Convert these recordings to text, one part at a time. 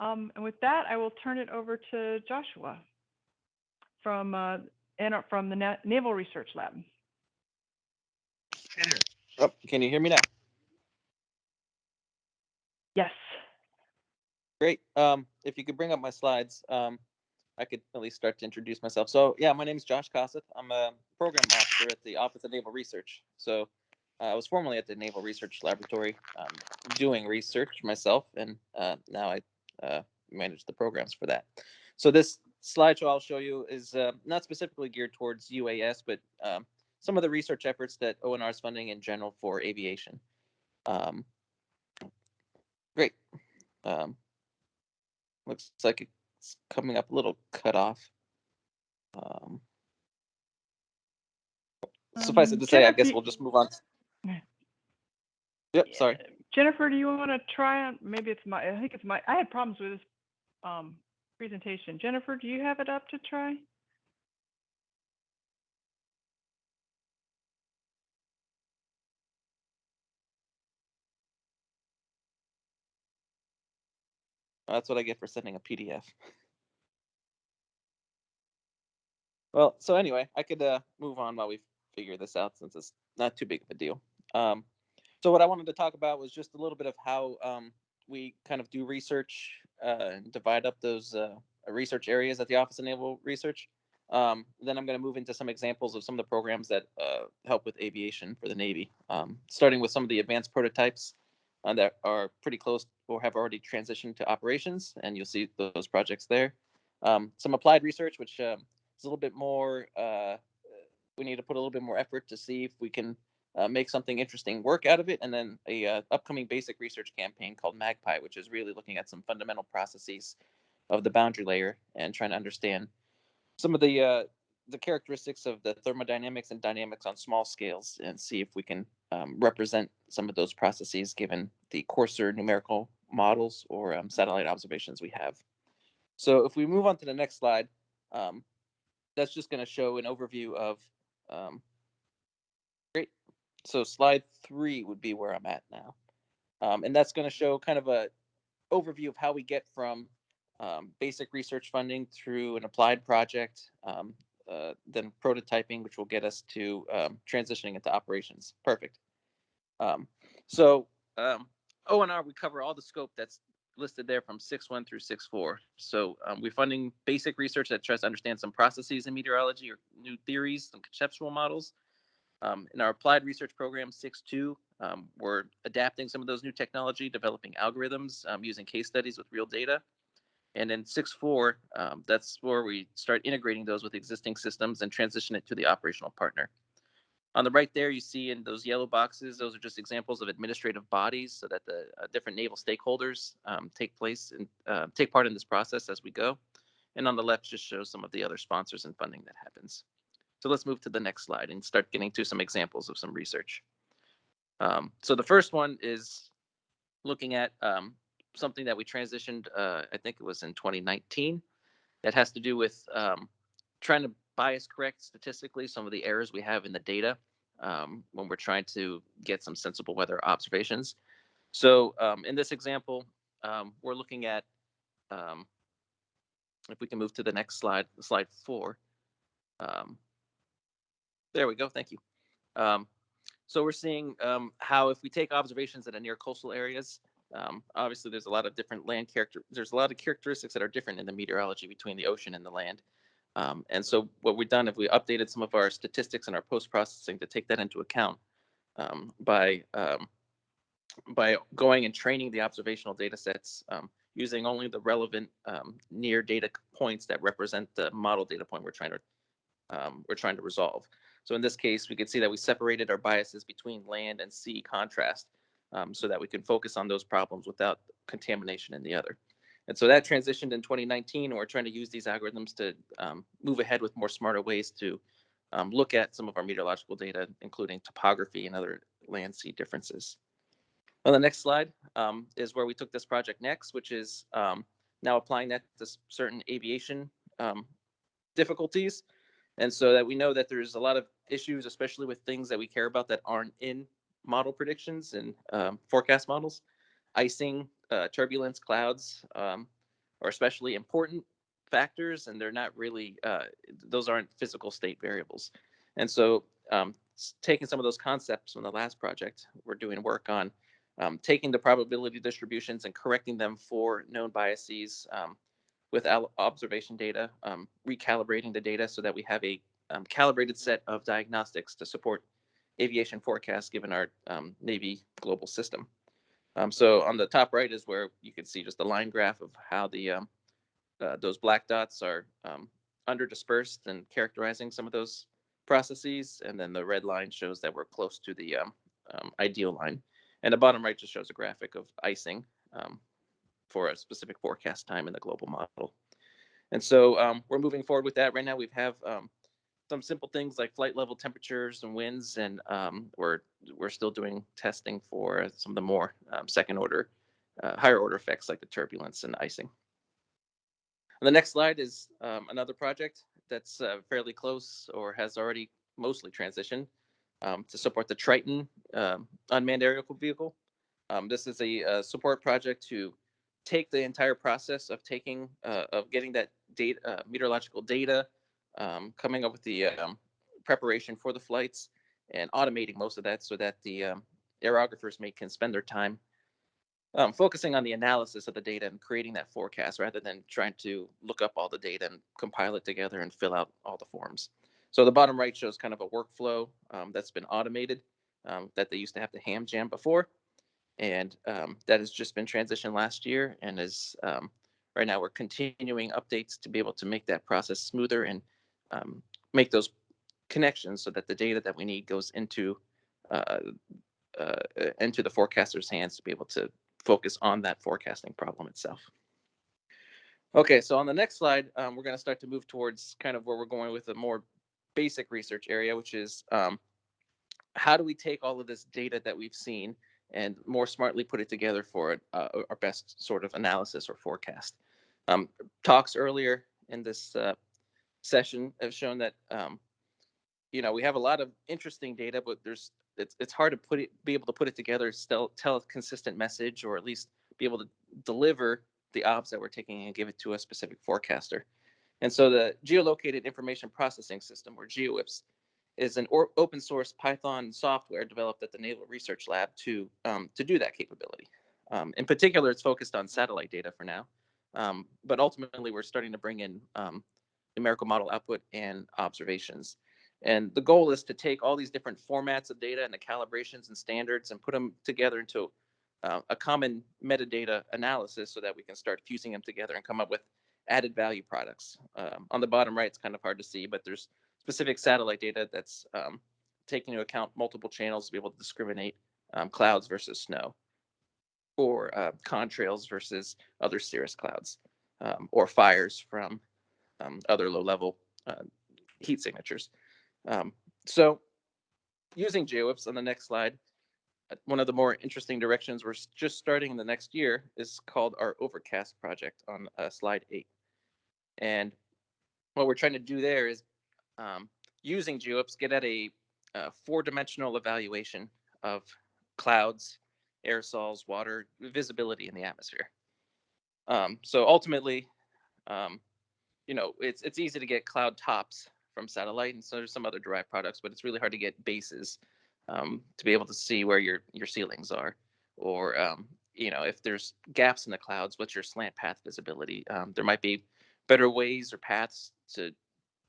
Um, and with that, I will turn it over to Joshua from, uh, from the Na- Naval Research Lab. Oh, can you hear me now? Yes. Great. Um, if you could bring up my slides, um, I could at least start to introduce myself. So yeah, my name is Josh Cossett. I'm a program officer at the Office of Naval Research. So uh, I was formerly at the Naval Research Laboratory um, doing research myself, and uh, now I uh, manage the programs for that. So this slideshow I'll show you is uh, not specifically geared towards UAS, but um, some of the research efforts that ONR is funding in general for aviation. Um, great. Um, looks like it's coming up a little cut off. Um, suffice it Um, to say, I guess we'll just move on. Yep, sorry. Jennifer, do you want to try on, maybe it's my, I think it's my, I had problems with this, um, presentation. Jennifer, do you have it up to try? That's what I get for sending a PDF. Well, so anyway, I could uh, move on while we figure this out since it's not too big of a deal. Um, so what I wanted to talk about was just a little bit of how um, we kind of do research uh, and divide up those uh, research areas at the Office of Naval Research. Um, then I'm going to move into some examples of some of the programs that uh, help with aviation for the Navy, um, starting with some of the advanced prototypes uh, that are pretty close or have already transitioned to operations, and you'll see those projects there. Um, some applied research, which um, is a little bit more, uh, we need to put a little bit more effort to see if we can uh, make something interesting work out of it. And then a uh, upcoming basic research campaign called Magpie, which is really looking at some fundamental processes of the boundary layer and trying to understand some of the uh, the characteristics of the thermodynamics and dynamics on small scales and see if we can um, represent some of those processes given the coarser numerical models or um, satellite observations we have. So if we move on to the next slide, um, that's just going to show an overview of, um. So slide three would be where I'm at now. Um, and that's going to show kind of a overview of how we get from um, basic research funding through an applied project, um, uh, then prototyping, which will get us to um, transitioning into operations. Perfect. Um, so um, ONR, we cover all the scope that's listed there from 6.1 through 6.4. So we're funding basic research that tries to understand some processes in meteorology or new theories, some conceptual models. Um, in our applied research program 6.2, um, we're adapting some of those new technology, developing algorithms um, using case studies with real data. And in 6.4, um, that's where we start integrating those with existing systems and transition it to the operational partner. On the right there, you see in those yellow boxes, those are just examples of administrative bodies so that the uh, different naval stakeholders um, take place and uh, take part in this process as we go. And on the left just shows some of the other sponsors and funding that happens. So let's move to the next slide and start getting to some examples of some research. Um, so the first one is looking at um, something that we transitioned, uh, I think it was in 2019, that has to do with um, trying to bias correct statistically some of the errors we have in the data um, when we're trying to get some sensible weather observations. So um, in this example, um, we're looking at, if we can move to the next slide, slide four. Um, there we go, thank you. Um, so we're seeing um, how if we take observations that are near coastal areas, um, obviously there's a lot of different land character, there's a lot of characteristics that are different in the meteorology between the ocean and the land. Um, and so what we've done, if we updated some of our statistics and our post-processing to take that into account um, by um, by going and training the observational data sets using only the relevant near data points that represent the model data point we're trying to we're trying to resolve. So in this case, we could see that we separated our biases between land and sea contrast um, so that we can focus on those problems without contamination in the other. And so that transitioned in 2019, and we're trying to use these algorithms to um, move ahead with more smarter ways to um, look at some of our meteorological data, including topography and other land sea differences. On the next slide um, is where we took this project next, which is um, now applying that to certain aviation um, difficulties. And so that we know that there's a lot of issues, especially with things that we care about that aren't in model predictions and um, forecast models, icing, uh, turbulence, clouds, um, are especially important factors, and they're not really uh, those aren't physical state variables. And so, um, taking some of those concepts from the last project, we're doing work on um, taking the probability distributions and correcting them for known biases um, with observation data, um, recalibrating the data so that we have a um, calibrated set of diagnostics to support aviation forecasts given our um, Navy global system. Um, so on the top right is where you can see just a line graph of how the um, uh, those black dots are um, under dispersed and characterizing some of those processes, and then the red line shows that we're close to the um, um, ideal line, and the bottom right just shows a graphic of icing um, for a specific forecast time in the global model. And so we're moving forward with that right now. We have some simple things like flight level temperatures and winds, and um, we're we're still doing testing for some of the more um, second order, uh, higher order effects like the turbulence and icing. And the next slide is um, another project that's uh, fairly close or has already mostly transitioned um, to support the Triton um, unmanned aerial vehicle. Um, this is a, uh support project to take the entire process of taking uh, of getting that data uh, meteorological data um, coming up with the um, preparation for the flights and automating most of that so that the um, aerographers may can spend their time um, focusing on the analysis of the data and creating that forecast rather than trying to look up all the data and compile it together and fill out all the forms. So the bottom right shows kind of a workflow um, that's been automated um, that they used to have to ham jam before. And that has just been transitioned last year and is right now we're continuing updates to be able to make that process smoother and um, make those connections so that the data that we need goes into uh, uh, into the forecaster's hands to be able to focus on that forecasting problem itself. Okay, so on the next slide, um, we're going to start to move towards kind of where we're going with a more basic research area, which is um, how do we take all of this data that we've seen and more smartly put it together for uh, our best sort of analysis or forecast. Um, talks earlier in this uh, session have shown that um, you know we have a lot of interesting data, but there's it's it's hard to put it be able to put it together, still tell a consistent message, or at least be able to deliver the obs that we're taking and give it to a specific forecaster. And so the geolocated information processing system, or GeoIPS, is an open source Python software developed at the Naval Research Lab to um, to do that capability. Um, in particular, it's focused on satellite data for now, um, but ultimately we're starting to bring in um, numerical model output and observations. And the goal is to take all these different formats of data and the calibrations and standards and put them together into uh, a common metadata analysis so that we can start fusing them together and come up with added value products. Um, on the bottom right, it's kind of hard to see, but there's specific satellite data that's um, taking into account multiple channels to be able to discriminate um, clouds versus snow, or uh, contrails versus other cirrus clouds, um, or fires from um, other low-level uh, heat signatures. Um, so, using GeoIPS on the next slide, uh, one of the more interesting directions we're just starting in the next year is called our Overcast project on uh, slide eight. And what we're trying to do there is um, using GeoIPS get at a, a four-dimensional evaluation of clouds, aerosols, water, visibility in the atmosphere. Um, so ultimately, um, you know, it's it's easy to get cloud tops from satellite, and so there's some other derived products, but it's really hard to get bases um, to be able to see where your your ceilings are, or um, you know, if there's gaps in the clouds, what's your slant path visibility? Um, there might be better ways or paths to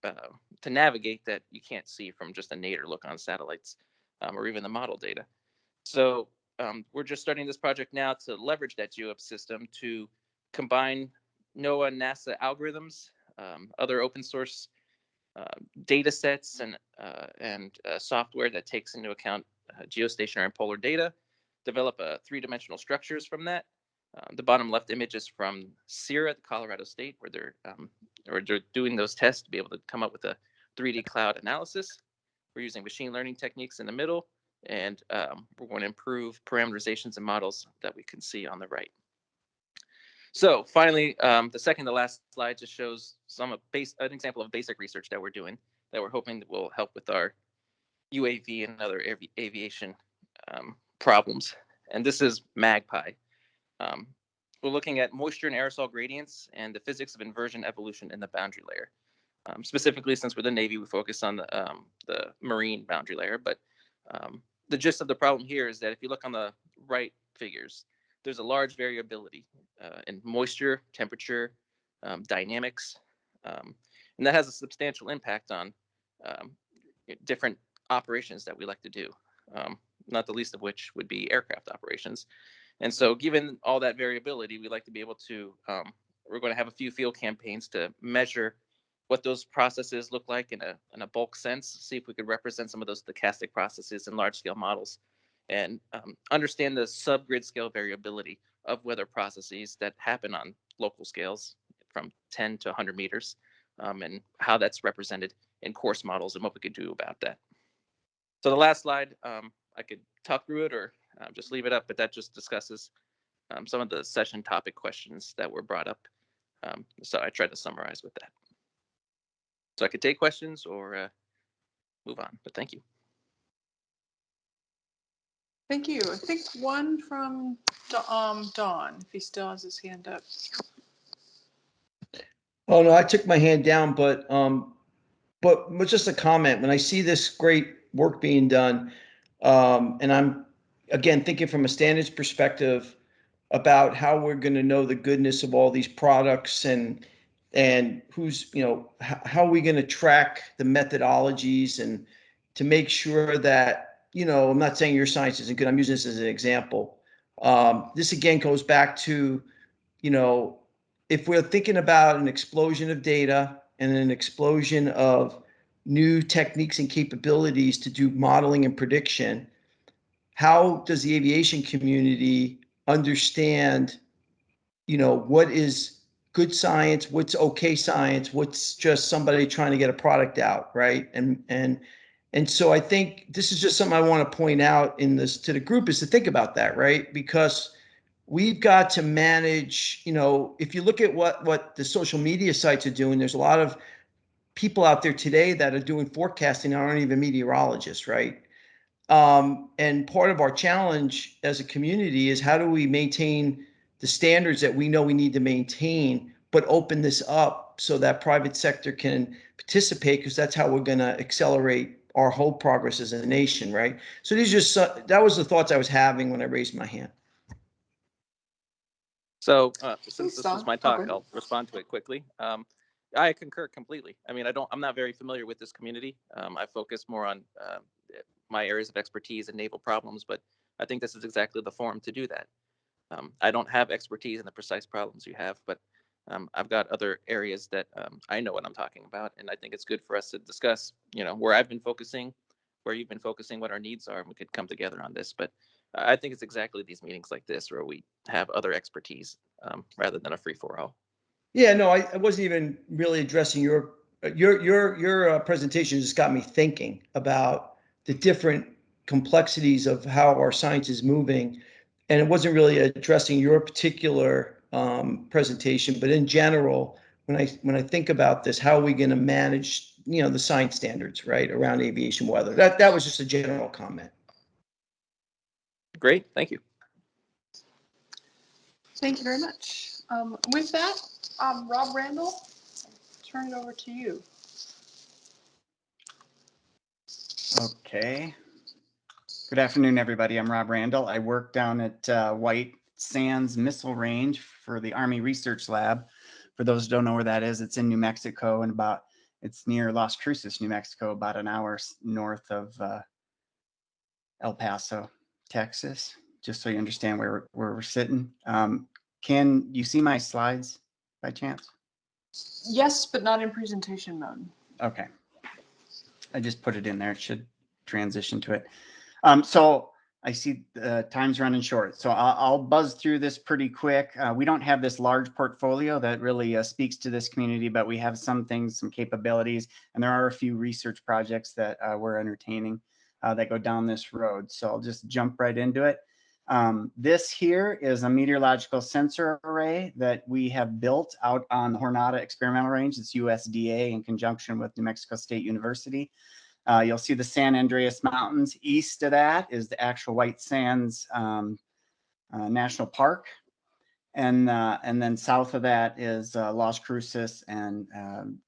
uh, to navigate that you can't see from just a nadir look on satellites um, or even the model data. So um, we're just starting this project now to leverage that GeoIPS system to combine NOAA and NASA algorithms, um, other open source uh, data sets and, uh, and uh, software that takes into account uh, geostationary and polar data, develop uh, three-dimensional structures from that. Uh, the bottom left image is from CIRA at Colorado State, where they're, um, or they're doing those tests to be able to come up with a 3D cloud analysis. We're using machine learning techniques in the middle, and um, we're going to improve parameterizations and models that we can see on the right. So finally, um, the second to last slide just shows some base, an example of basic research that we're doing that we're hoping that will help with our UAV and other avi aviation um, problems. And this is MAGPIE. Um, we're looking at moisture and aerosol gradients and the physics of inversion evolution in the boundary layer. Um, specifically, since we're the Navy, we focus on the, um, the marine boundary layer. But um, the gist of the problem here is that if you look on the right figures, there's a large variability uh, in moisture, temperature, um, dynamics, um, and that has a substantial impact on um, different operations that we like to do. Um, not the least of which would be aircraft operations. And so, given all that variability, we like to be able to. Um, we're going to have a few field campaigns to measure what those processes look like in a in a bulk sense. See if we could represent some of those stochastic processes in large scale models, and um, understand the subgrid scale variability of weather processes that happen on local scales from 10 to 100 meters, um, and how that's represented in coarse models and what we could do about that. So the last slide, um, I could talk through it or um, just leave it up, but that just discusses um, some of the session topic questions that were brought up. Um, so I tried to summarize with that. So I could take questions or uh, move on, but thank you. Thank you. I think one from um, Don, if he still has his hand up. Oh, no, I took my hand down, but, um, but just a comment. When I see this great work being done, um, and I'm, again, thinking from a standards perspective about how we're gonna know the goodness of all these products and, and who's, you know, how, are we gonna track the methodologies and to make sure that, you know, I'm not saying your science isn't good, I'm using this as an example. Um, this again goes back to, you know, if we're thinking about an explosion of data and an explosion of new techniques and capabilities to do modeling and prediction, how does the aviation community understand, you know, what is good science, what's okay science, what's just somebody trying to get a product out, right? And and and so I think this is just something I want to point out in this to the group is to think about that, right? Because we've got to manage, you know, if you look at what what the social media sites are doing, there's a lot of people out there today that are doing forecasting that aren't even meteorologists, right? Um, and part of our challenge as a community is how do we maintain the standards that we know we need to maintain, but open this up so that private sector can participate because that's how we're going to accelerate our whole progress as a nation, right? So these just so- that was the thoughts I was having when I raised my hand. So uh, since Thanks, this Don. is my talk, Okay. I'll respond to it quickly. Um, I concur completely. I mean, I don't, I'm not very familiar with this community. Um, I focus more on uh, my areas of expertise and naval problems, but I think this is exactly the forum to do that. Um, I don't have expertise in the precise problems you have, but um, I've got other areas that um, I know what I'm talking about, and I think it's good for us to discuss, you know, where I've been focusing, where you've been focusing, what our needs are, and we could come together on this. But I think it's exactly these meetings like this where we have other expertise um, rather than a free for all. Yeah, no, I, I wasn't even really addressing your, your, your, your uh, presentation just got me thinking about the different complexities of how our science is moving. And it wasn't really addressing your particular um, presentation, but in general, when I, when I think about this, how are we going to manage, you know, the science standards, right, around aviation weather? That, that was just a general comment. Great, thank you. Thank you very much. Um, with that, um, Rob Randall, I'll turn it over to you. Okay. Good afternoon, everybody. I'm Rob Randall. I work down at uh, White Sands Missile Range for the Army Research Lab. For those who don't know where that is, it's in New Mexico and about, it's near Las Cruces, New Mexico, about an hour north of uh, El Paso, Texas, just so you understand where, we're- where we're sitting. Um, Can you see my slides by chance? Yes, but not in presentation mode. Okay. I just put it in there. It should transition to it. Um, so I see the time's running short, so I'll, I'll buzz through this pretty quick. Uh, we don't have this large portfolio that really uh, speaks to this community, but we have some things, some capabilities, and there are a few research projects that uh, we're entertaining uh, that go down this road. So I'll just jump right into it. Um, this here is a meteorological sensor array that we have built out on the Jornada Experimental Range. It's USDA in conjunction with New Mexico State University. Uh, you'll see the San Andres Mountains. East of that is the actual White Sands um, uh, National Park. And, uh, and then south of that is, uh, Las Cruces and, um,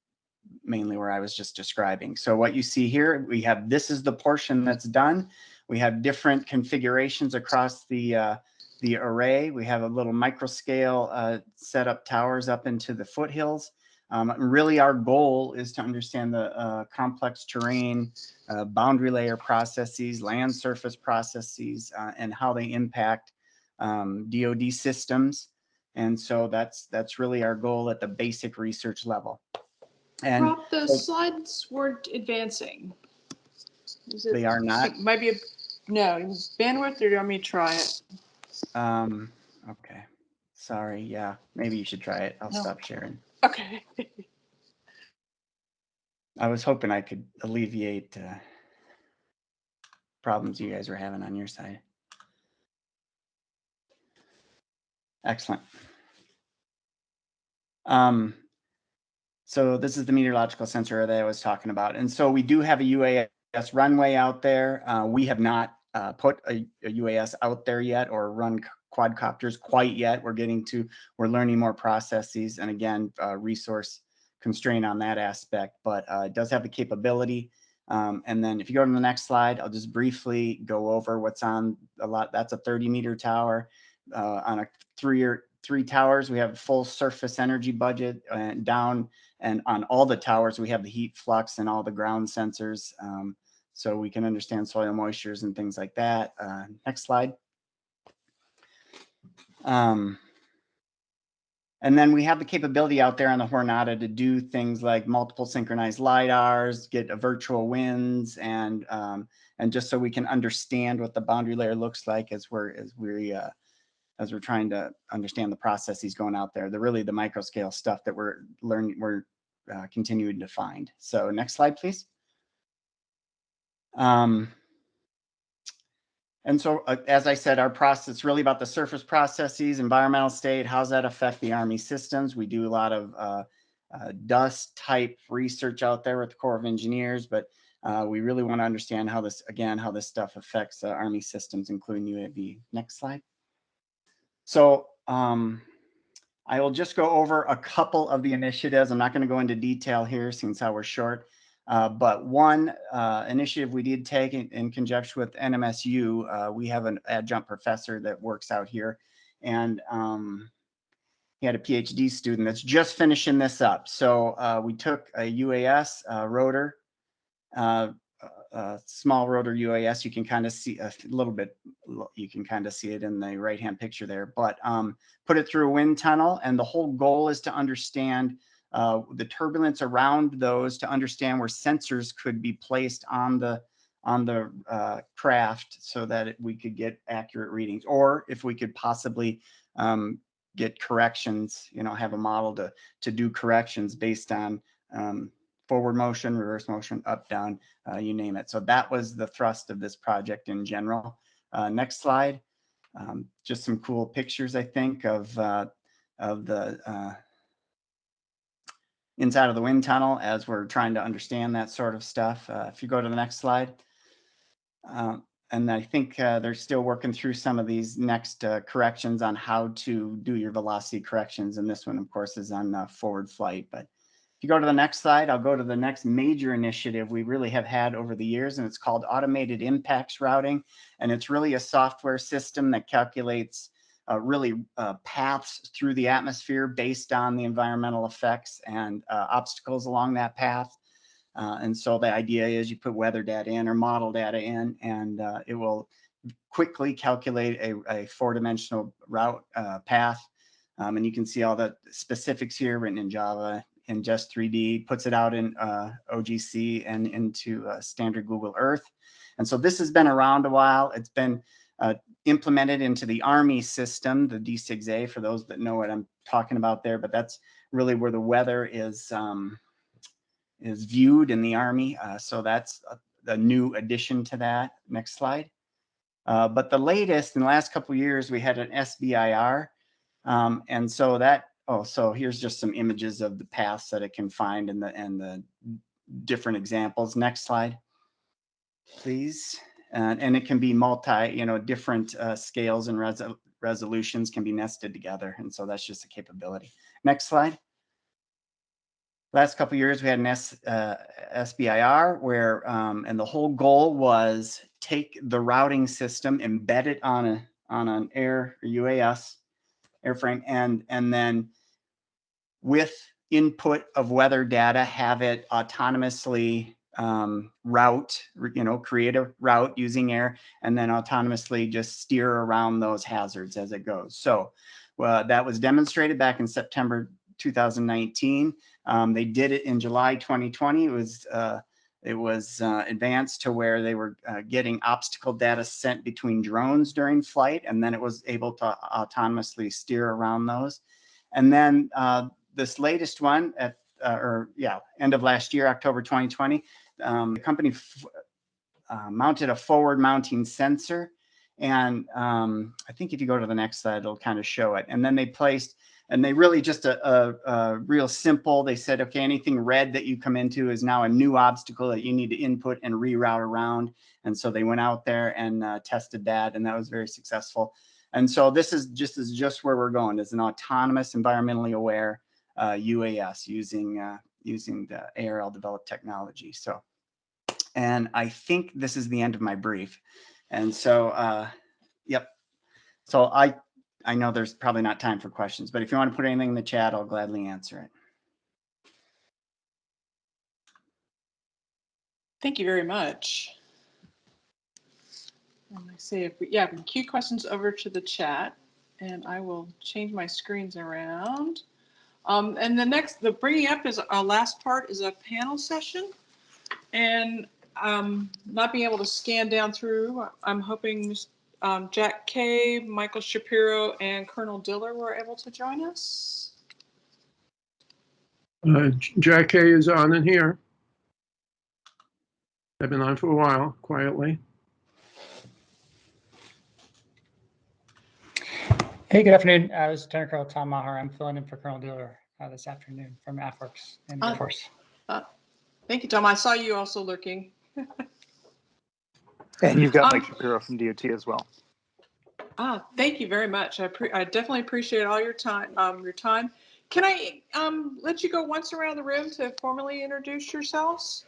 mainly where I was just describing. So what you see here, we have, this is the portion that's done. We have different configurations across the, uh, the array. We have a little micro scale, uh, set up towers up into the foothills. Um, really our goal is to understand the, uh, complex terrain, uh, boundary layer processes, land surface processes, uh, and how they impact, um, DoD systems. And so that's, that's really our goal at the basic research level. And Rob, the so- slides weren't advancing. Is it- they are not, it Might be, a no, bandwidth, or do you want me to try it? um, okay. Sorry, yeah, maybe you should try it. I'll No. stop sharing. Okay. I was hoping I could alleviate, uh, problems you guys were having on your side. Excellent. Um, so this is the meteorological sensor that I was talking about. And so we do have a UAS runway out there. Uh, we have not, uh, put a, a UAS out there yet or run quadcopters quite yet. We're getting to, we're learning more processes and again, uh, resource constraint on that aspect, but uh, it does have the capability. Um, and then if you go to the next slide, I'll just briefly go over what's on a lot. That's a 30 meter tower uh, on a three or three towers. We have full surface energy budget and down and on all the towers, we have the heat flux and all the ground sensors. Um, so we can understand soil moistures and things like that. Uh, next slide. Um, and then we have the capability out there on the Jornada to do things like multiple synchronized LiDARs, get a virtual winds, and um, and just so we can understand what the boundary layer looks like as we're as we uh, as we're trying to understand the processes going out there. The really the micro scale stuff that we're learning, we're uh, continuing to find. So next slide, please. Um, and so, uh, as I said, our process is really about the surface processes, environmental state, how's that affect the Army systems? We do a lot of uh, uh, dust type research out there with the Corps of Engineers, but uh, we really want to understand how this, again, how this stuff affects Army systems, including UAV. Next slide. So um, I will just go over a couple of the initiatives. I'm not going to go into detail here since how we're short. Uh, but one uh, initiative we did take in, in conjunction with NMSU, uh, we have an adjunct professor that works out here, and um, he had a PhD student that's just finishing this up. So uh, we took a UAS uh, rotor, a small rotor UAS. You can kind of see a little bit. You can kind of see it in the right-hand picture there. But um, put it through a wind tunnel, and the whole goal is to understand uh, the turbulence around those to understand where sensors could be placed on the on the uh, craft so that we could get accurate readings. Or if we could possibly um, get corrections you know have a model to to do corrections based on um, forward motion reverse motion up down uh, you name it. So that was the thrust of this project in general. Uh, next slide. Um, just some cool pictures i think of uh, of the uh, inside of the wind tunnel as we're trying to understand that sort of stuff. Uh, if you go to the next slide. Um, and I think uh, they're still working through some of these next uh, corrections on how to do your velocity corrections. And this one, of course, is on uh, forward flight. But if you go to the next slide, I'll go to the next major initiative we really have had over the years, and it's called automated impacts routing. And it's really a software system that calculates uh, really uh, paths through the atmosphere based on the environmental effects and uh, obstacles along that path. Uh, and so the idea is you put weather data in or model data in, and uh, it will quickly calculate a, a four-dimensional route uh, path. Um, and you can see all the specifics here written in Java in just 3D, puts it out in OGC and into standard Google Earth. And so this has been around a while. It's been uh, implemented into the Army system, the DCGS-A, for those that know what I'm talking about there, but that's really where the weather is um, is viewed in the Army. Uh, so that's a, a, new addition to that. Next slide. Uh, but the latest in the last couple years, we had an SBIR. Um, and so that, oh, so here's just some images of the paths that it can find and the, and the different examples. Next slide, please and, and it can be multi, you know, different uh, scales and res resolutions can be nested together. And so that's just a capability. Next slide. Last couple years, we had an S, uh, SBIR where, um, and the whole goal was take the routing system, embed it on a on an air or UAS airframe, and and then with input of weather data, have it autonomously um, route, you know, create a route using air, and then autonomously just steer around those hazards as it goes. So uh, that was demonstrated back in September 2019. Um, they did it in July 2020. It was uh, it was uh, advanced to where they were uh, getting obstacle data sent between drones during flight, and then it was able to autonomously steer around those. And then uh, this latest one at uh, or yeah, end of last year, October 2020, um, the company uh, mounted a forward mounting sensor. And um, I think if you go to the next slide, it'll kind of show it. And then they placed and they really just a, a, a, real simple they said okay anything red that you come into is now a new obstacle that you need to input and reroute around and so they went out there and uh, tested that and that was very successful and so this is just is just where we're going as an autonomous environmentally aware uh, uas using uh, using the arl developed technology so and i think this is the end of my brief and so uh, yep so i I know there's probably not time for questions, but if you want to put anything in the chat, I'll gladly answer it. Thank you very much. Let me see if we, yeah, we can cue questions over to the chat and I will change my screens around. Um, and the next, the bringing up is our last part is a panel session. And um, not being able to scan down through, I'm hoping um, Jack Kaye, Michael Shapiro, and Colonel Diller were able to join us. Uh, Jack Kaye is on in here. I've been on for a while, quietly. Hey, good afternoon. Uh, this is Lieutenant Colonel Tom Maher. I'm filling in for Colonel Diller uh, this afternoon from AFWERX and Air Uh, Force. Thank you, Tom. I saw you also lurking. And you've got Um, Mike Shapiro from DOT as well. Ah, thank you very much. I, pre- I definitely appreciate all your time. Um, your time. Can I um, let you go once around the room to formally introduce yourselves?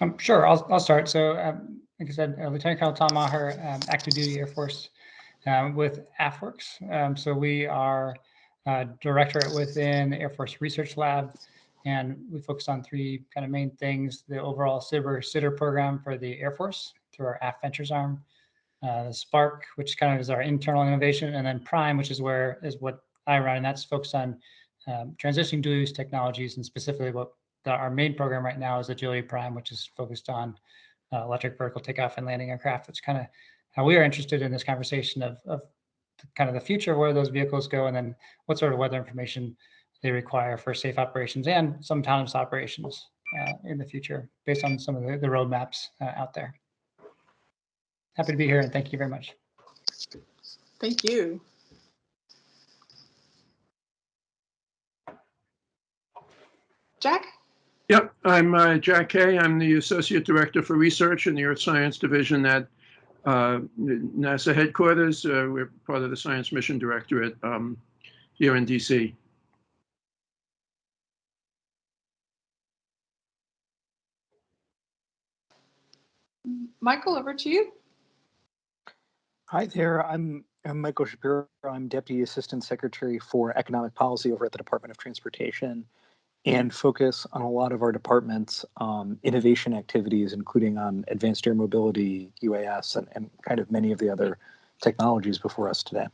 Um, sure, I'll, I'll start. So, um, like I said, uh, Lieutenant Colonel Tom Maher, um, active duty Air Force um, with AFWERX. Um, so we are uh, directorate within the Air Force Research Lab, and we focus on three kind of main things: the overall SBIR/STTR program for the Air Force through our AF Ventures arm, uh, the Spark, which kind of is our internal innovation, and then Prime, which is where is what I run, and that's focused on um, transitioning dual use technologies, and specifically what the, our main program right now is Agility Prime, which is focused on uh, electric vertical takeoff and landing aircraft. That's kind of how we are interested in this conversation of, of kind of the future, of where those vehicles go, and then what sort of weather information they require for safe operations and some autonomous operations uh, in the future, based on some of the, the roadmaps uh, out there. Happy to be here, and thank you very much. Thank you. Jack? Yep, I'm uh, Jack Kaye. I'm the Associate Director for Research in the Earth Science Division at uh, NASA headquarters. Uh, We're part of the Science Mission Directorate um, here in DC. Michael, over to you. Hi there. I'm, I'm Michael Shapiro. I'm Deputy Assistant Secretary for Economic Policy over at the Department of Transportation and focus on a lot of our department's um, innovation activities, including on advanced air mobility, UAS, and, and kind of many of the other technologies before us today.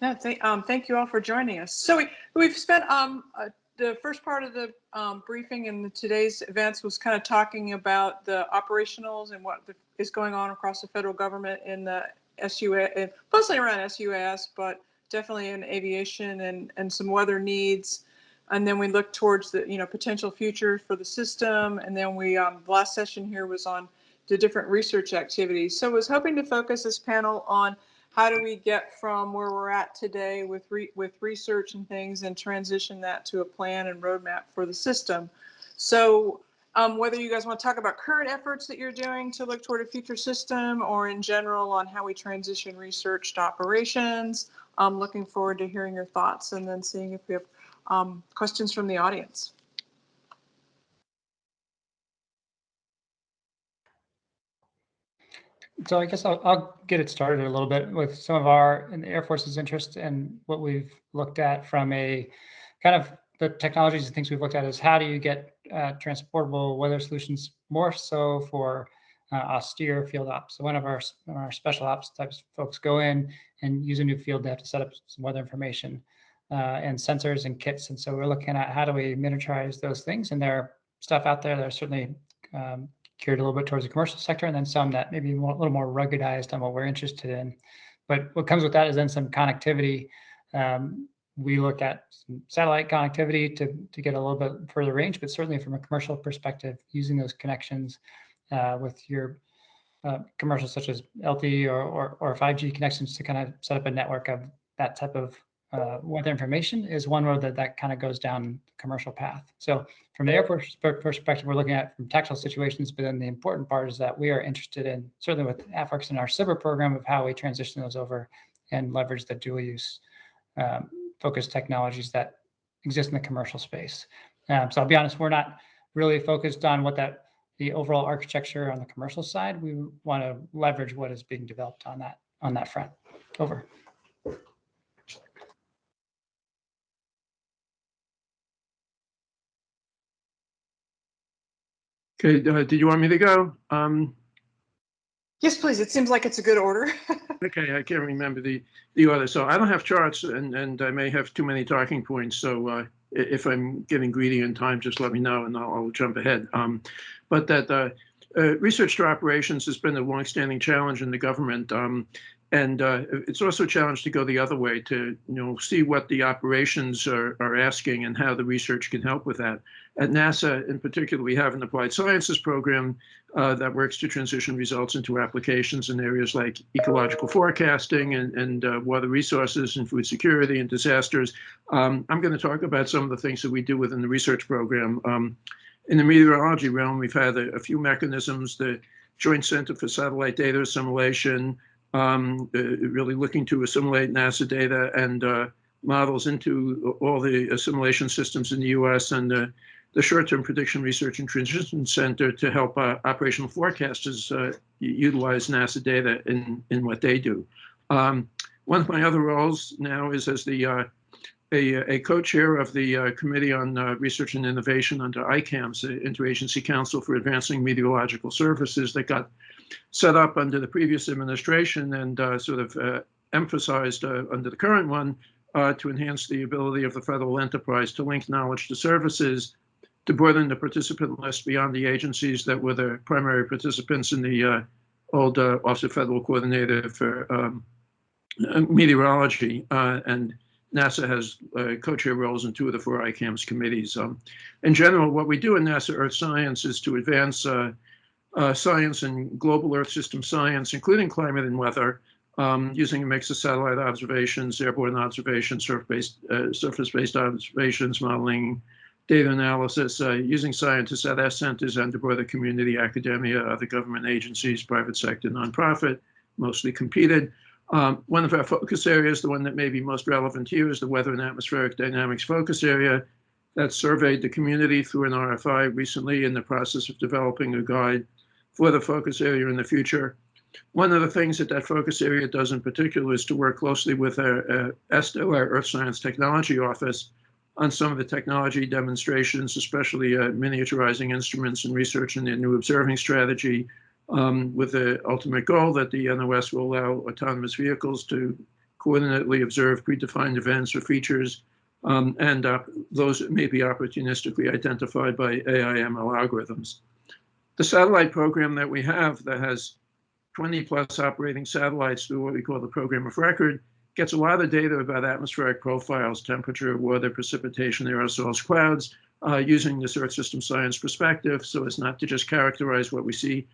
No, thank, um, thank you all for joining us. So we, we've spent, um, uh, the first part of the, um, briefing and today's events was kind of talking about the operationals and what the- is going on across the federal government in the SUA, mostly around SUAS, but definitely in aviation and, and some weather needs. And then we look towards the, you know, potential future for the system. And then we, um, the last session here was on the different research activities. So I was hoping to focus this panel on how do we get from where we're at today with re, with research and things and transition that to a plan and roadmap for the system. So um, whether you guys want to talk about current efforts that you're doing to look toward a future system or in general on how we transition research to operations. I'm looking forward to hearing your thoughts and then seeing if we have um, questions from the audience. So I guess I'll, I'll get it started a little bit with some of our in the Air Force's interest and what we've looked at from a kind of the technologies and things we've looked at is how do you get uh, transportable weather solutions more so for uh, austere field ops. So one of our our special ops types folks go in and use a new field. They have to set up some weather information uh, and sensors and kits. And so we're looking at how do we miniaturize those things. And there are stuff out there that are certainly um, geared a little bit towards the commercial sector, and then some that maybe a little more ruggedized on what we're interested in. But what comes with that is then some connectivity. Um, we look at satellite connectivity to, to get a little bit further range, but certainly from a commercial perspective, using those connections uh, with your uh, commercials such as LTE or, or, or 5G connections to kind of set up a network of that type of uh, weather information is one road that that kind of goes down commercial path. So from the airport perspective, we're looking at from tactical situations, but then the important part is that we are interested in, certainly with AFWERX and our SBIR program of how we transition those over and leverage the dual use um, focused technologies that exist in the commercial space. Um, so I'll be honest, we're not really focused on what that the overall architecture on the commercial side. We want to leverage what is being developed on that on that front. Over. Okay, uh, did you want me to go? Um, Yes, please. It seems like it's a good order. okay, I can't remember the, the order. So I don't have charts and, and I may have too many talking points. So uh, if I'm getting greedy in time, just let me know and I'll, I'll jump ahead. Um, but that uh, uh, research to operations has been a longstanding challenge in the government. Um, and uh, it's also a challenge to go the other way to you know see what the operations are, are asking and how the research can help with that. At NASA, in particular, we have an applied sciences program uh, that works to transition results into applications in areas like ecological forecasting and, and uh, water resources and food security and disasters. Um, I'm going to talk about some of the things that we do within the research program. Um, in the meteorology realm, we've had a, a few mechanisms, the Joint Center for Satellite Data Assimilation, um, uh, really looking to assimilate NASA data and uh, models into all the assimilation systems in the US and uh, the short-term prediction research and transition center to help uh, operational forecasters uh, utilize NASA data in, in what they do. Um, one of my other roles now is as the uh, a, a co-chair of the Committee on Research and Innovation under ICAMS, the Interagency Council for Advancing Meteorological Services that got set up under the previous administration and uh, sort of uh, emphasized uh, under the current one uh, to enhance the ability of the federal enterprise to link knowledge to services, to broaden the participant list beyond the agencies that were the primary participants in the uh, old uh, Office of Federal Coordinator for um, Meteorology. and NASA has co-chair roles in two of the four ICAMS committees. Um, in general, what we do in NASA Earth Science is to advance uh, science and global Earth system science, including climate and weather, um, using a mix of satellite observations, airborne observations, surface-based uh, surface-based observations, modeling, data analysis, uh, using scientists at our centers and the community, academia, other government agencies, private sector, nonprofit, mostly competed. Um, one of our focus areas, the one that may be most relevant here, is the Weather and Atmospheric Dynamics Focus Area that surveyed the community through an RFI recently in the process of developing a guide for the focus area in the future. One of the things that that focus area does in particular is to work closely with our uh, ESTO, our Earth Science Technology Office, on some of the technology demonstrations, especially uh, miniaturizing instruments and research in their new observing strategy, um, with the ultimate goal that the NOS will allow autonomous vehicles to coordinately observe predefined events or features, um, and uh, those may be opportunistically identified by AI/ML algorithms. The satellite program that we have that has 20 plus operating satellites through what we call the program of record gets a lot of data about atmospheric profiles, temperature, weather, precipitation, aerosols, clouds, uh, using this Earth system science perspective so as not to just characterize what we see,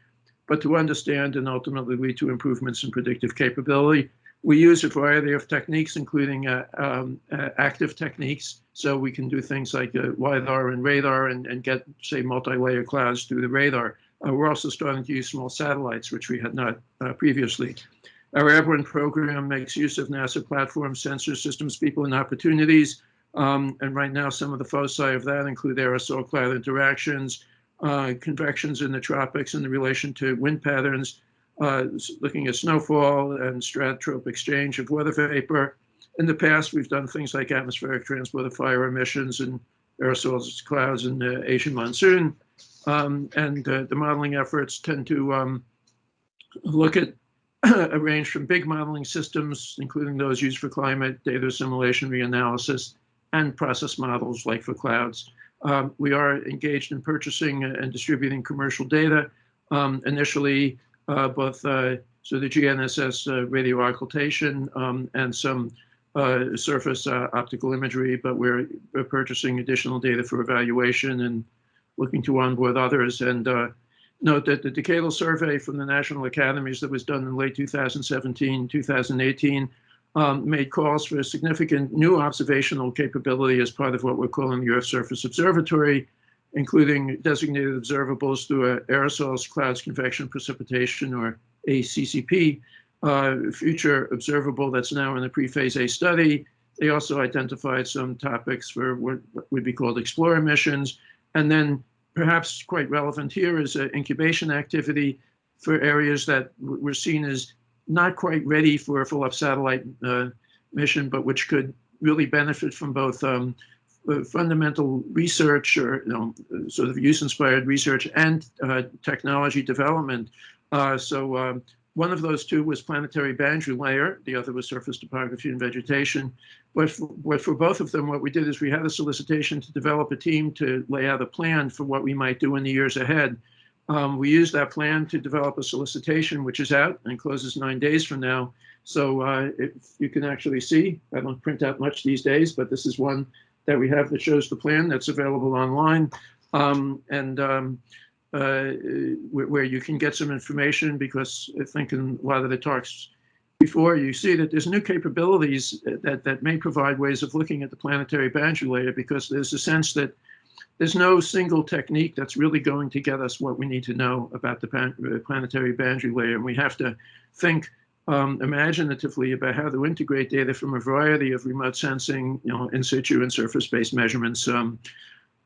but to understand and ultimately lead to improvements in predictive capability. We use a variety of techniques, including uh, um, uh, active techniques. So we can do things like uh, LiDAR and radar and, and get, say, multi-layer clouds through the radar. Uh, we're also starting to use small satellites, which we had not uh, previously. Our airborne program makes use of NASA platform sensor systems, people, and opportunities. Um, and right now, some of the foci of that include aerosol cloud interactions, uh, convections in the tropics in the relation to wind patterns, uh, looking at snowfall and stratotropic exchange of weather vapor. In the past, we've done things like atmospheric transport of fire emissions and aerosols clouds and the Asian monsoon. Um, and uh, the modeling efforts tend to um, look at a range from big modeling systems, including those used for climate data assimilation, reanalysis, and process models like for clouds. Um, we are engaged in purchasing and distributing commercial data. Um, initially, uh, both uh, so the GNSS uh, radio occultation um, and some uh, surface uh, optical imagery, but we're, we're, purchasing additional data for evaluation and looking to onboard others. And uh, note that the decadal survey from the National Academies that was done in late 2017, 2018, um, made calls for a significant new observational capability as part of what we're calling the Earth System Observatory, including designated observables through aerosols, clouds, convection, precipitation, or ACCP, uh, future observable that's now in the pre-phase A study. They also identified some topics for what would be called explorer missions. And then perhaps quite relevant here is uh, incubation activity for areas that were seen as not quite ready for a full-up satellite uh, mission, but which could really benefit from both um, uh, fundamental research or you know, sort of use-inspired research and uh, technology development. Uh, so um, one of those two was planetary boundary layer. The other was surface topography and vegetation. But for, both of them, what we did is we had a solicitation to develop a team to lay out a plan for what we might do in the years ahead. Um, we used that plan to develop a solicitation, which is out and closes nine days from now. So uh, if you can actually see, I don't print out much these days, but this is one that we have that shows the plan that's available online um, and um, uh, where, you can get some information because I think in a lot of the talks before you see that there's new capabilities that, that may provide ways of looking at the planetary boundary layer because there's a sense that there's no single technique that's really going to get us what we need to know about the uh, planetary boundary layer. And we have to think um, imaginatively about how to integrate data from a variety of remote sensing, you know, in situ and surface-based measurements um,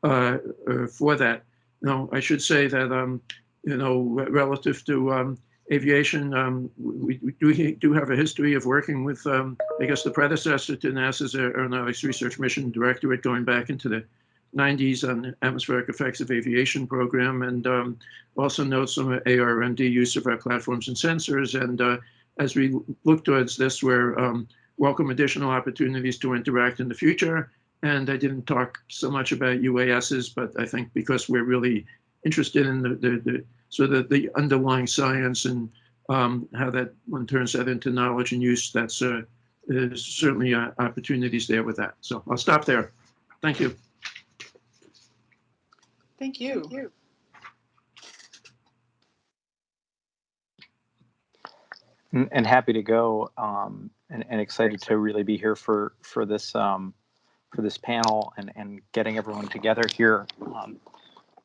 uh, uh, for that. Now, I should say that, um, you know, relative to um, aviation, um, we, we, do, do have a history of working with, um, I guess, the predecessor to NASA's Aeronautics Research Mission Directorate going back into the 90s on atmospheric effects of aviation program and also note some ARMD use of our platforms and sensors and uh, as we look towards this, we're um, welcome additional opportunities to interact in the future. And I didn't talk so much about UASs, but I think because we're really interested in the, the, the sort of the underlying science and um, how that one turns that into knowledge and use, that's uh, there's certainly uh, opportunities there with that. So I'll stop there. Thank you. Thank you. Thank you. and happy to go um, and, and, excited to really be here for for this um, for this panel and and getting everyone together here um,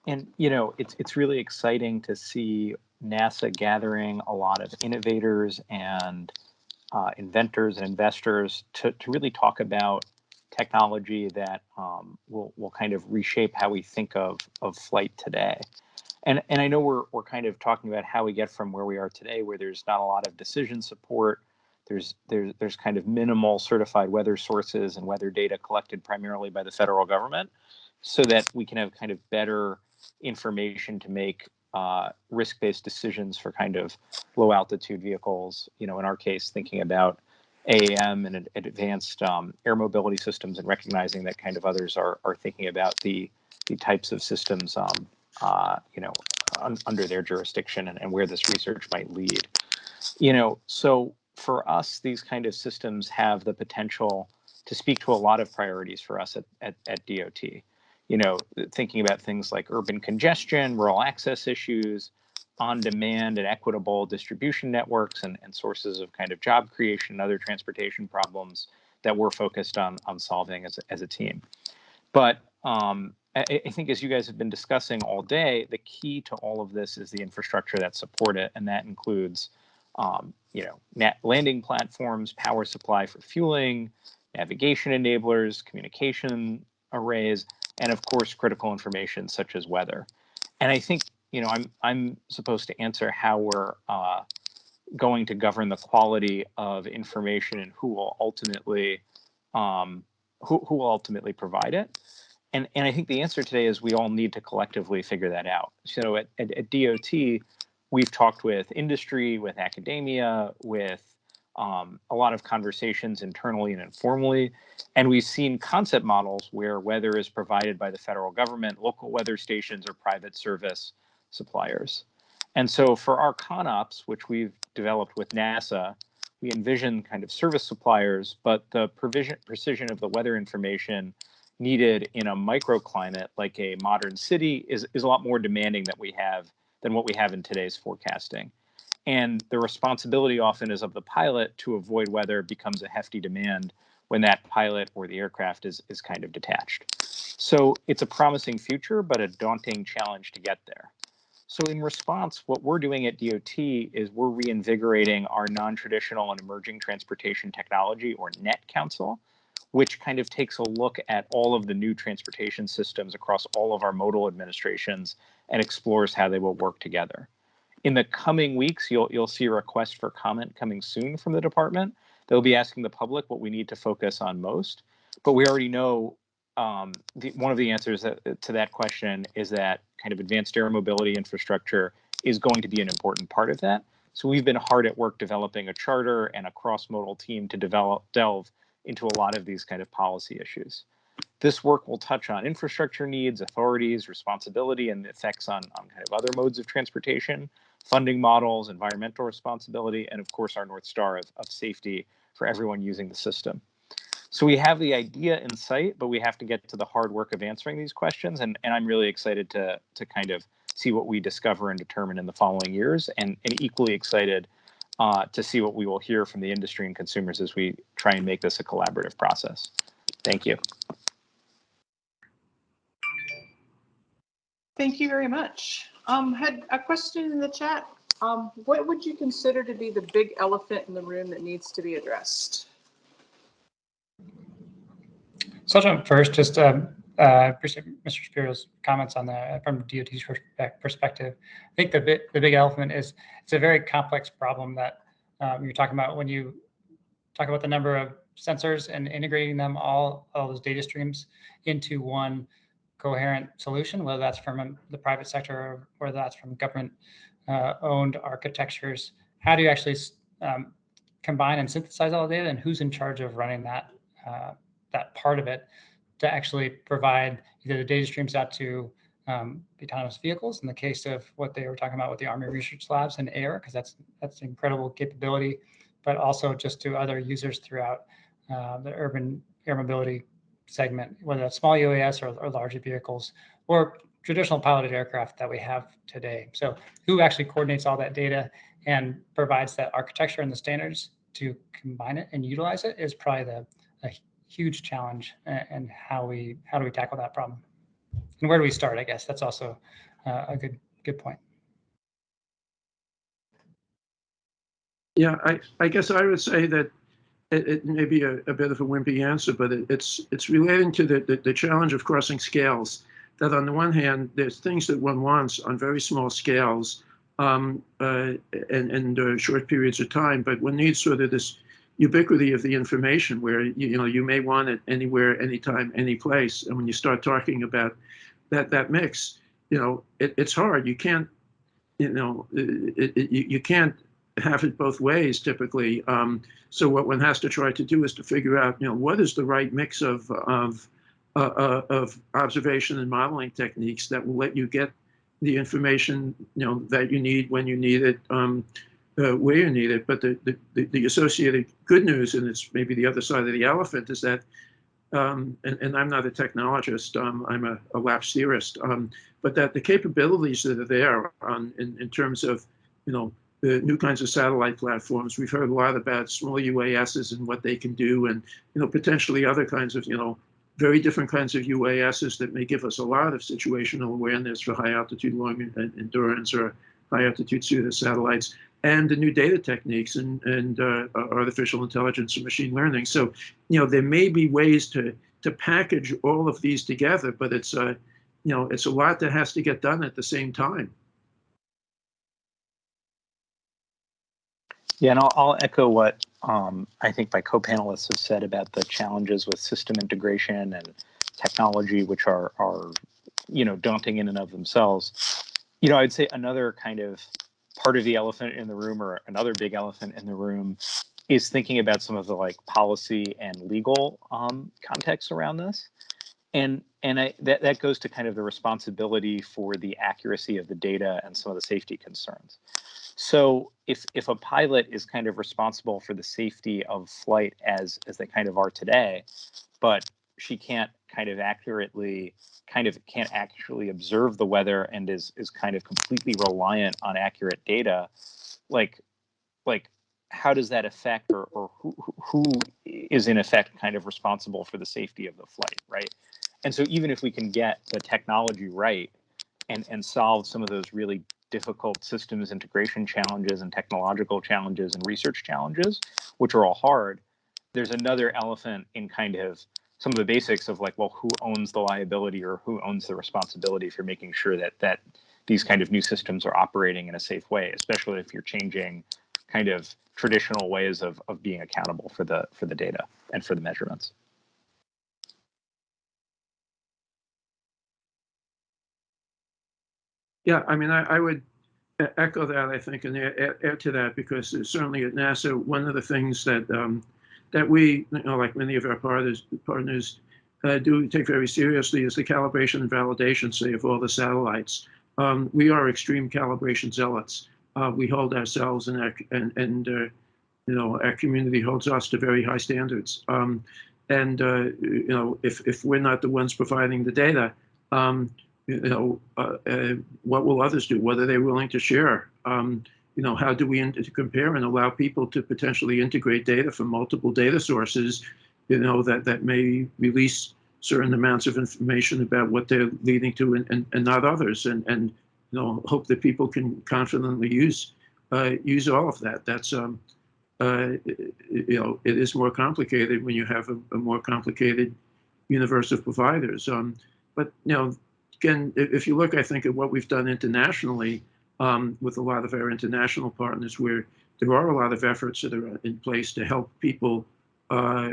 and you know it's it's really exciting to see NASA gathering a lot of innovators and uh, inventors and investors to, to really talk about technology that um, will will kind of reshape how we think of of flight today and and I know we're we're kind of talking about how we get from where we are today, where there's not a lot of decision support. There's there's there's kind of minimal certified weather sources and weather data collected primarily by the federal government, so that we can have kind of better information to make uh, risk-based decisions for kind of low altitude vehicles. You know, in our case, thinking about AAM and advanced um, air mobility systems, and recognizing that kind of others are are thinking about the the types of systems um, uh, you know, un under their jurisdiction and, and where this research might lead. You know, so for us, these kind of systems have the potential to speak to a lot of priorities for us at, at, at DOT. You know, thinking about things like urban congestion, rural access issues, on-demand and equitable distribution networks and, and sources of kind of job creation and other transportation problems that we're focused on on solving as as a team. But um, I, I think as you guys have been discussing all day, the key to all of this is the infrastructure that support it, and that includes, um, you know, net landing platforms, power supply for fueling, navigation enablers, communication arrays, and of course critical information such as weather. And I think you know I'm I'm supposed to answer how we're uh, going to govern the quality of information and who will ultimately um, who, who will ultimately provide it. And, and I think the answer today is we all need to collectively figure that out. So at, at, at DOT, we've talked with industry, with academia, with um, a lot of conversations internally and informally. And we've seen concept models where weather is provided by the federal government, local weather stations, or private service suppliers. And so for our ConOps, which we've developed with NASA, we envision kind of service suppliers, but the provision, precision of the weather information needed in a microclimate like a modern city is, is a lot more demanding that we have than what we have in today's forecasting. And the responsibility often is of the pilot to avoid weather becomes a hefty demand when that pilot or the aircraft is, is kind of detached. So it's a promising future, but a daunting challenge to get there. So in response, what we're doing at DOT is we're reinvigorating our non-traditional and emerging transportation technology or NET Council, which kind of takes a look at all of the new transportation systems across all of our modal administrations and explores how they will work together. In the coming weeks, you'll you'll see a request for comment coming soon from the department. They'll be asking the public what we need to focus on most, but we already know um, the, one of the answers that, to that question is that kind of advanced air mobility infrastructure is going to be an important part of that. So we've been hard at work developing a charter and a cross-modal team to develop delve into a lot of these kind of policy issues. This work will touch on infrastructure needs, authorities, responsibility, and effects on, on kind of other modes of transportation, funding models, environmental responsibility, and of course our North Star of, of safety for everyone using the system. So we have the idea in sight, but we have to get to the hard work of answering these questions. And, and I'm really excited to, to kind of see what we discover and determine in the following years and, and equally excited uh, to see what we will hear from the industry and consumers as we try and make this a collaborative process. Thank you. Thank you very much. Um, had a question in the chat. Um, what would you consider to be the big elephant in the room that needs to be addressed? So I'll jump first. Just um, uh, appreciate Mr. Shapiro's comments on the from DOT's perspective. I think the big, the big elephant is it's a very complex problem that um, you're talking about when you talk about the number of sensors and integrating them all all those data streams into one coherent solution, whether that's from the private sector or whether that's from government uh, owned architectures. How do you actually um, combine and synthesize all the data, and who's in charge of running that uh, that part of it to actually provide either the data streams out to um, autonomous vehicles in the case of what they were talking about with the Army Research Labs and air, because that's that's incredible capability, but also just to other users throughout uh, the urban air mobility segment, whether that's small UAS or, or larger vehicles or traditional piloted aircraft that we have today. So who actually coordinates all that data and provides that architecture and the standards to combine it and utilize it is probably the huge challenge and how we how do we tackle that problem? And where do we start i guess? That's also uh, a good good point. Yeah i i guess i would say that it, it may be a, a, bit of a wimpy answer but it, it's it's relating to the, the, the challenge of crossing scales. That on the one hand there's things that one wants on very small scales um, uh, and, and uh, short periods of time but one needs sort of this ubiquity of the information where you, you know you may want it anywhere anytime any place. And when you start talking about that that mix you know it, it's hard. You can't you know it, it, you, you can't have it both ways typically um, so what one has to try to do is to figure out you know what is the right mix of of uh, uh, of observation and modeling techniques that will let you get the information you know that you need when you need it um, uh, where you need it. But the, the, the associated good news, and it's maybe the other side of the elephant, is that um, and, and I'm not a technologist, um, I'm a, a theorist, um, but that the capabilities that are there on, in, in terms of, you know, the new kinds of satellite platforms. We've heard a lot about small UASs and what they can do, and you know potentially other kinds of you know very different kinds of UASs that may give us a lot of situational awareness for high altitude long endurance or high altitude pseudo satellites, and the new data techniques and and uh, artificial intelligence and machine learning. So you know there may be ways to to package all of these together, but it's uh, you know it's a lot that has to get done at the same time. Yeah, and I'll, I'll echo what um, I think my co-panelists have said about the challenges with system integration and technology, which are are you know daunting in and of themselves. You know, I'd say another kind of part of the elephant in the room, or another big elephant in the room, is thinking about some of the like policy and legal um, context around this, and and I, that that goes to kind of the responsibility for the accuracy of the data and some of the safety concerns. So if if a pilot is kind of responsible for the safety of flight as as they kind of are today, but she can't kind of accurately kind of can't actually observe the weather and is is kind of completely reliant on accurate data, like like how does that affect or, or who, who is in effect kind of responsible for the safety of the flight, right? And so even if we can get the technology right and, and solve some of those really difficult systems integration challenges and technological challenges and research challenges, which are all hard, there's another elephant in kind of some of the basics of like, well, who owns the liability or who owns the responsibility for making sure that that these kind of new systems are operating in a safe way, especially if you're changing kind of traditional ways of, of being accountable for the for the data and for the measurements. Yeah, I mean, I, I would echo that, I think, and add, add, to that because certainly at NASA, one of the things that um, that we, you know, like many of our partners, partners uh, do take very seriously is the calibration and validation, say, of all the satellites. Um, we are extreme calibration zealots. Uh, we hold ourselves and our, and, and uh, you know, our community holds us to very high standards. Um, and, uh, you know, if, if we're not the ones providing the data, um, you know, uh, uh, what will others do? What are they willing to share? Um, you know, how do we compare and allow people to potentially integrate data from multiple data sources, you know, that, that may release certain amounts of information about what they're leading to and, and, and not others and, and, you know, hope that people can confidently use, uh, use all of that. That's, um, uh, you know, it is more complicated when you have a, a more complicated universe of providers. Um, but, you know, again, if you look, I think, at what we've done internationally um, with a lot of our international partners, where there are a lot of efforts that are in place to help people uh,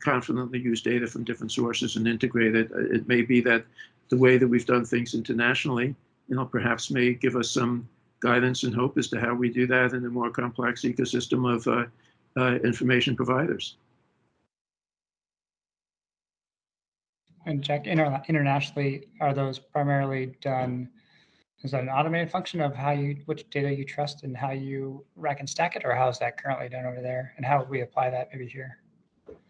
confidently use data from different sources and integrate it. Uh, it may be that the way that we've done things internationally, you know, perhaps may give us some guidance and hope as to how we do that in a more complex ecosystem of uh, uh, information providers. And Jack, inter internationally, are those primarily done? Is that an automated function of how you, which data you trust and how you rack and stack it, or how is that currently done over there, and how would we apply that maybe here?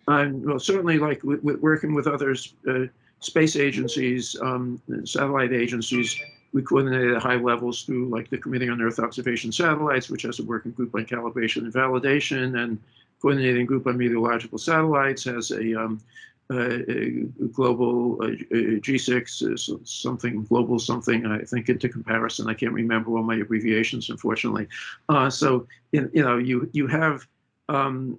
Um, well, certainly, like working with other uh, space agencies, um, satellite agencies, we coordinate at high levels through like the Committee on Earth Observation Satellites, which has a working group on calibration and validation, and coordinating group on meteorological satellites has a um, global uh, G6 something global something I think into comparison. I can't remember all my abbreviations unfortunately. Uh, so you, you know you you have um,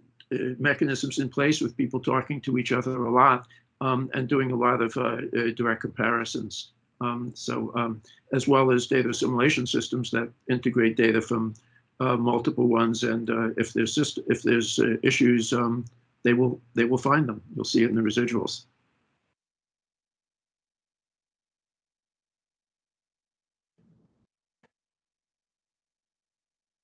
mechanisms in place with people talking to each other a lot um, and doing a lot of direct comparisons. Um, so um, as well as data assimilation systems that integrate data from uh, multiple ones and uh, if there's just if there's uh, issues um, they will they will find them. You'll see it in the residuals.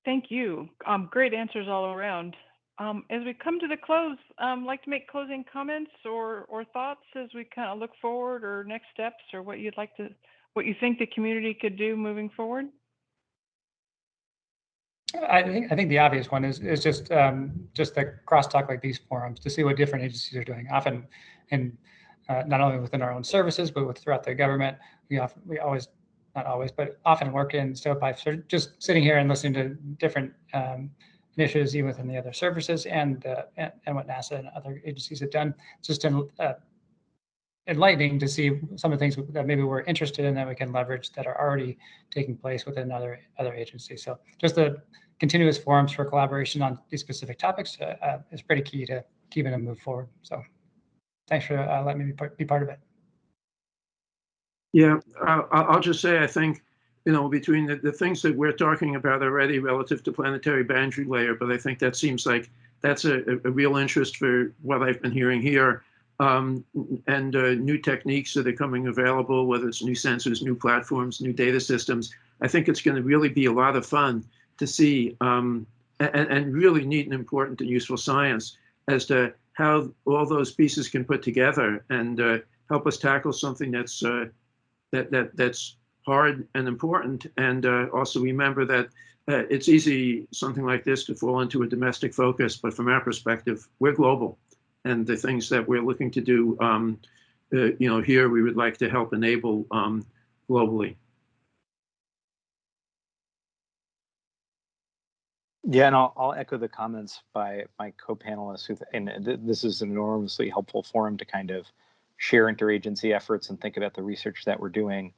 Thank you. Um, great answers all around. Um, as we come to the close, um, like to make closing comments or or thoughts as we kind of look forward or next steps or what you'd like to what you think the community could do moving forward. I think I think the obvious one is is just um, just the crosstalk like these forums to see what different agencies are doing. Often, in uh, not only within our own services, but with, throughout the government. We often, we always, not always, but often work in stovepipes. So just sitting here and listening to different um, initiatives, even within the other services and, uh, and, and what NASA and other agencies have done, just en- uh, enlightening to see some of the things that maybe we're interested in that we can leverage that are already taking place within other other agencies. So just the continuous forums for collaboration on these specific topics uh, uh, is pretty key to keeping them move forward. So thanks for uh, letting me be part, be part of it. Yeah, I'll just say, I think, you know, between the, the things that we're talking about already relative to planetary boundary layer, but I think that seems like that's a a real interest for what I've been hearing here. Um, and uh, new techniques that are coming available, whether it's new sensors, new platforms, new data systems. I think it's going to really be a lot of fun to see um, and, and really neat and important and useful science as to how all those pieces can put together and uh, help us tackle something that's uh, that that that's hard and important. And uh, also remember that uh, it's easy something like this to fall into a domestic focus, but from our perspective, we're global, and the things that we're looking to do, um, uh, you know, here we would like to help enable um, globally. Yeah, and I'll, I'll echo the comments by my co-panelists who, and th- this is an enormously helpful forum to kind of share interagency efforts and think about the research that we're doing.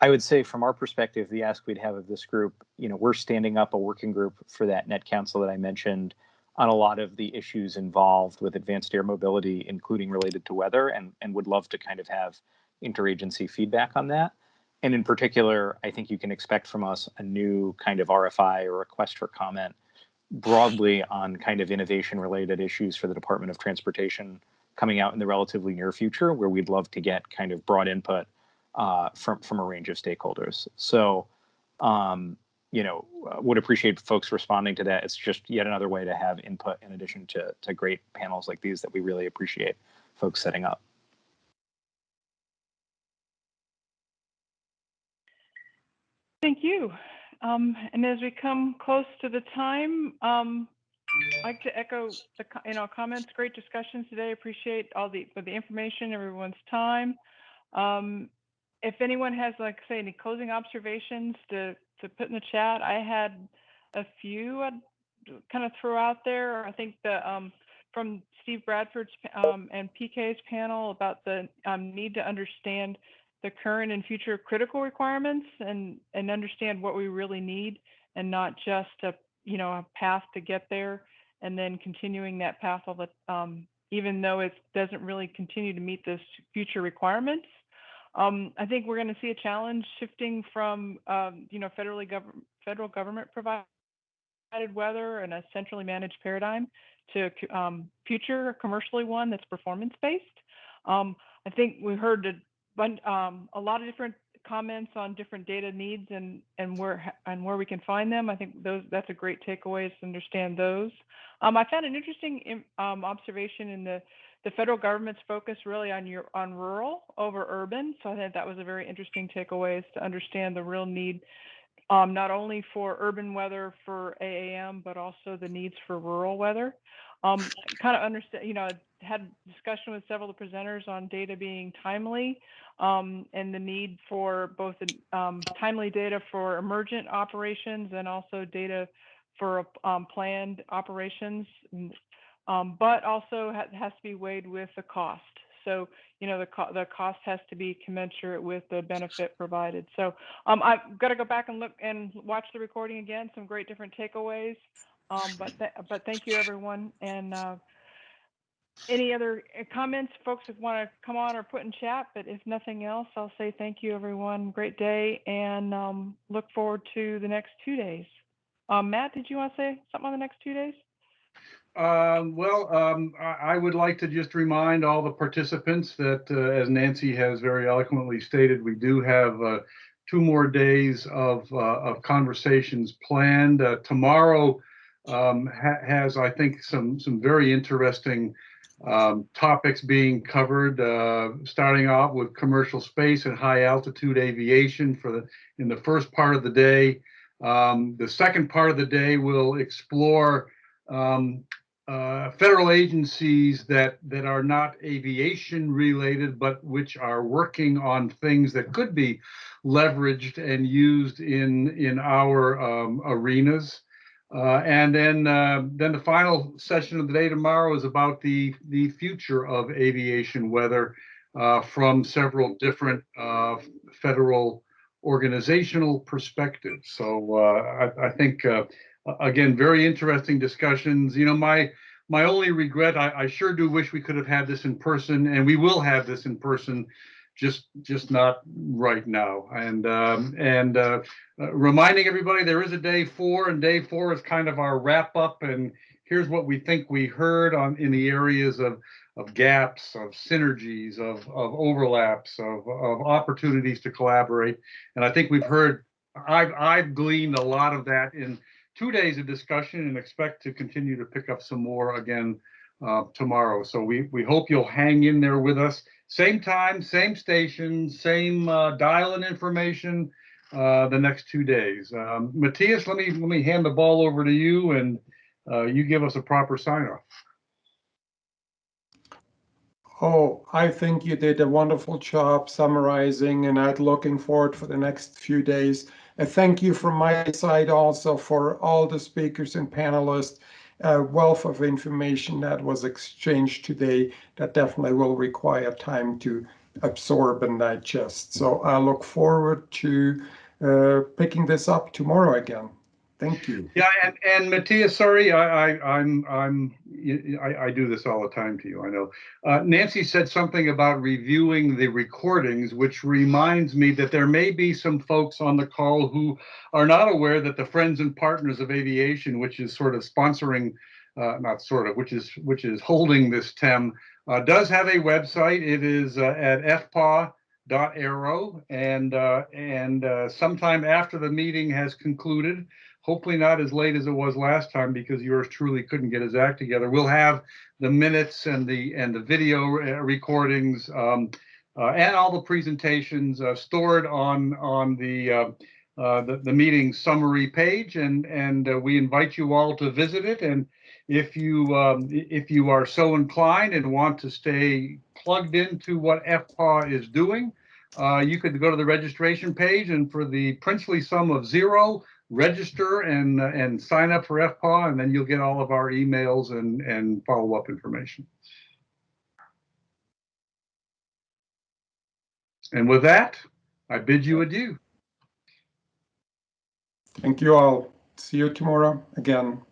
I would say from our perspective, the ask we'd have of this group, you know, we're standing up a working group for that net council that I mentioned on a lot of the issues involved with advanced air mobility, including related to weather, and, and would love to kind of have interagency feedback on that. And in particular, I think you can expect from us a new kind of RFI or request for comment broadly on kind of innovation related issues for the Department of Transportation coming out in the relatively near future, where we'd love to get kind of broad input uh, from from a range of stakeholders. So, um, you know, uh, would appreciate folks responding to that. It's just yet another way to have input in addition to to great panels like these that we really appreciate folks setting up. Thank you. Um, and as we come close to the time, um, I'd like to echo the, you know, comments, great discussions today. Appreciate all the, the information, everyone's time. Um, if anyone has, like, say, any closing observations to, to put in the chat, I had a few I'd kind of throw out there. I think the, um, from Steve Bradford's, um, and PK's panel about the, um, need to understand the current and future critical requirements and, and understand what we really need and not just a, you know, a path to get there and then continuing that path all the, um, even though it doesn't really continue to meet those future requirements. Um, I think we're going to see a challenge shifting from, um, you know, federally government, federal government provided weather and a centrally managed paradigm to um, future commercially one that's performance based. Um, I think we heard a, um, a lot of different comments on different data needs and and where and where we can find them. I think those that's a great takeaway is to understand those. Um, I found an interesting um, observation in the the federal government's focus really on your on rural over urban. So I think that was a very interesting takeaway is to understand the real need um, not only for urban weather for AAM, but also the needs for rural weather. Um, kind of understand, you know, had discussion with several of the presenters on data being timely um, and the need for both um, timely data for emergent operations and also data for um, planned operations, um, but also ha- has to be weighed with the cost. So, you know, the, co- the cost has to be commensurate with the benefit provided. So um, I've got to go back and look and watch the recording again. Some great different takeaways. Um, but th- but thank you everyone. And uh, any other uh, comments, folks that want to come on or put in chat? But if nothing else, I'll say thank you everyone. Great day, and um, look forward to the next two days. Um, Matt, did you want to say something on the next two days? Um, well, um, I, I would like to just remind all the participants that, uh, as Nancy has very eloquently stated, we do have uh, two more days of, uh, of conversations planned. Uh, tomorrow um, ha has, I think, some some very interesting um, topics being covered. Uh, starting off with commercial space and high altitude aviation for the in the first part of the day. Um, the second part of the day will explore um, uh, federal agencies that that are not aviation related, but which are working on things that could be leveraged and used in in our um, arenas. Uh, and then uh, then the final session of the day tomorrow is about the the future of aviation weather uh, from several different uh, federal organizational perspectives. So I, I think again, very interesting discussions. You know, my my only regret, I, I sure do wish we could have had this in person, and we will have this in person, just just not right now. And um, and uh, uh, reminding everybody there is a day four, and day four is kind of our wrap up. And here's what we think we heard on in the areas of of gaps, of synergies, of of overlaps, of of opportunities to collaborate. And I think we've heard. I've I've gleaned a lot of that in two days of discussion and expect to continue to pick up some more again uh, tomorrow. So we, we hope you'll hang in there with us. Same time, same station, same uh, dial and information uh, the next two days. Um, Matthias, let me let me hand the ball over to you and uh, you give us a proper sign off. Oh, I think you did a wonderful job summarizing and I'm looking forward for the next few days. A thank you from my side also for all the speakers and panelists. A wealth of information that was exchanged today that definitely will require time to absorb and digest. So I look forward to uh, picking this up tomorrow again. Thank you. Yeah, and and Matthias, sorry, I, I I'm I'm I, I do this all the time to you. I know. Uh, Nancy said something about reviewing the recordings, which reminds me that there may be some folks on the call who are not aware that the Friends and Partners of Aviation, which is sort of sponsoring, uh, not sort of, which is which is holding this TEM, uh, does have a website. It is uh, at fpa dot aero and uh, and uh, sometime after the meeting has concluded hopefully not as late as it was last time because yours truly couldn't get his act together. We'll have the minutes and the and the video uh, recordings um, uh, and all the presentations uh, stored on on the, uh, uh the, the meeting summary page, and and uh, we invite you all to visit it. And if you um, if you are so inclined and want to stay plugged into what FPAW is doing, you could go to the registration page, and for the princely sum of zero register and and sign up for FPAW, and then you'll get all of our emails and and follow up information. And with that, I bid you adieu. Thank you all. See you tomorrow again.